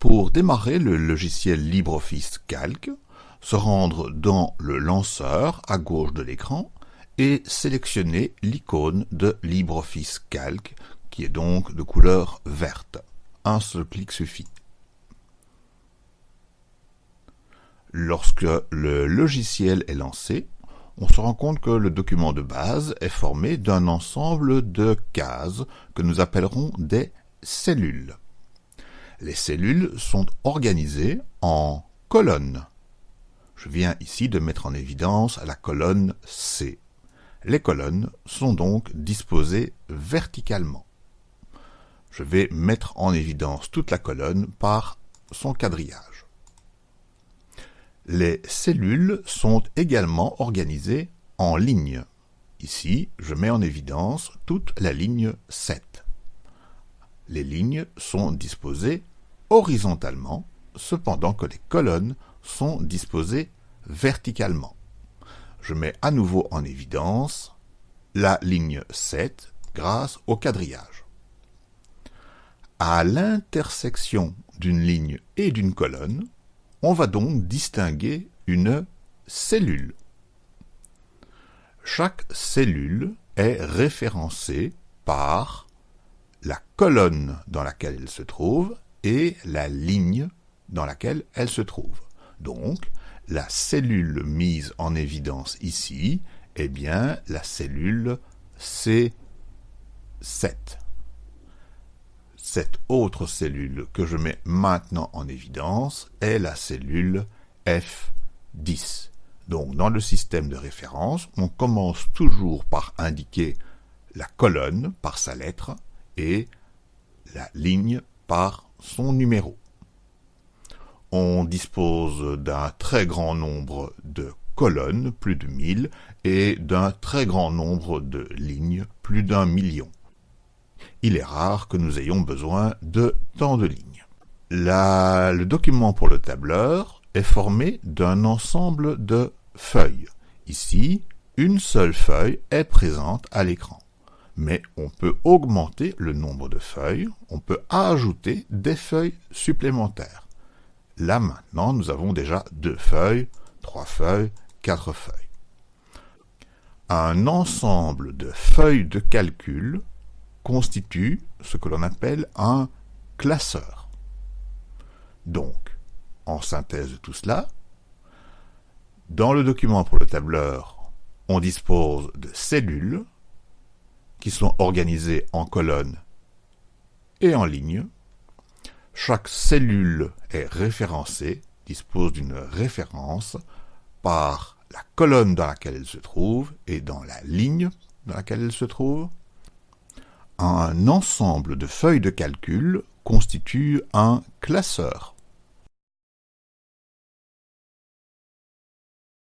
Pour démarrer le logiciel LibreOffice Calc, se rendre dans le lanceur à gauche de l'écran et sélectionner l'icône de LibreOffice Calc qui est donc de couleur verte. Un seul clic suffit. Lorsque le logiciel est lancé, on se rend compte que le document de base est formé d'un ensemble de cases que nous appellerons des cellules. Les cellules sont organisées en colonnes. Je viens ici de mettre en évidence la colonne C. Les colonnes sont donc disposées verticalement. Je vais mettre en évidence toute la colonne par son quadrillage. Les cellules sont également organisées en lignes. Ici, je mets en évidence toute la ligne 7. Les lignes sont disposées horizontalement, cependant que les colonnes sont disposées verticalement. Je mets à nouveau en évidence la ligne 7 grâce au quadrillage. À l'intersection d'une ligne et d'une colonne, on va donc distinguer une cellule. Chaque cellule est référencée par la colonne dans laquelle elle se trouve et la ligne dans laquelle elle se trouve. Donc, la cellule mise en évidence ici est bien la cellule C7. Cette autre cellule que je mets maintenant en évidence est la cellule F10. Donc dans le système de référence, on commence toujours par indiquer la colonne par sa lettre et la ligne par son numéro. On dispose d'un très grand nombre de colonnes, plus de 1000, et d'un très grand nombre de lignes, plus d'un million. Il est rare que nous ayons besoin de tant de lignes. le document pour le tableur est formé d'un ensemble de feuilles. Ici, une seule feuille est présente à l'écran mais on peut augmenter le nombre de feuilles, on peut ajouter des feuilles supplémentaires. Là maintenant, nous avons déjà deux feuilles, trois feuilles, quatre feuilles. Un ensemble de feuilles de calcul constitue ce que l'on appelle un classeur. Donc, en synthèse de tout cela, dans le document pour le tableur, on dispose de cellules, qui sont organisées en colonnes et en lignes. Chaque cellule est référencée, dispose d'une référence par la colonne dans laquelle elle se trouve et dans la ligne dans laquelle elle se trouve. Un ensemble de feuilles de calcul constitue un classeur.